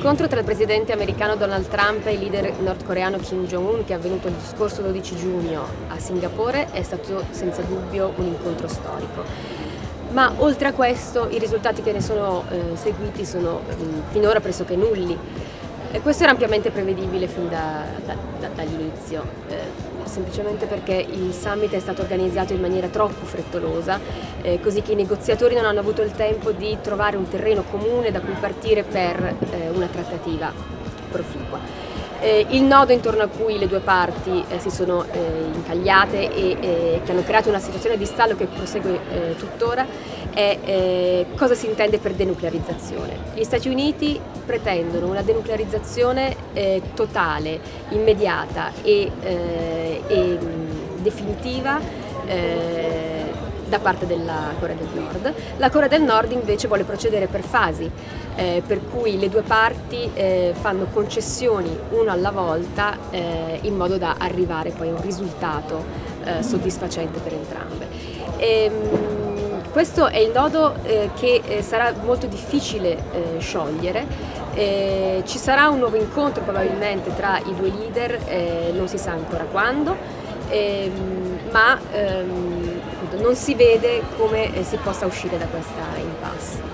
L'incontro tra il presidente americano Donald Trump e il leader nordcoreano Kim Jong-un che è avvenuto il scorso 12 giugno a Singapore è stato senza dubbio un incontro storico. Ma oltre a questo i risultati che ne sono eh, seguiti sono mm, finora pressoché nulli. E questo era ampiamente prevedibile fin da, da, da, dall'inizio, eh, semplicemente perché il summit è stato organizzato in maniera troppo frettolosa, eh, così che i negoziatori non hanno avuto il tempo di trovare un terreno comune da cui partire per eh, una trattativa proficua. Eh, il nodo intorno a cui le due parti eh, si sono eh, incagliate e eh, che hanno creato una situazione di stallo che prosegue eh, tuttora è eh, cosa si intende per denuclearizzazione. Gli Stati Uniti pretendono una denuclearizzazione totale, immediata e, e definitiva da parte della Corea del Nord. La Corea del Nord invece vuole procedere per fasi, eh, per cui le due parti eh, fanno concessioni una alla volta eh, in modo da arrivare poi a un risultato eh, soddisfacente per entrambe. E, ehm, questo è il nodo eh, che eh, sarà molto difficile sciogliere, ci sarà un nuovo incontro probabilmente tra i due leader, non si sa ancora quando, ehm, ma ehm, non si vede come si possa uscire da questa impasse.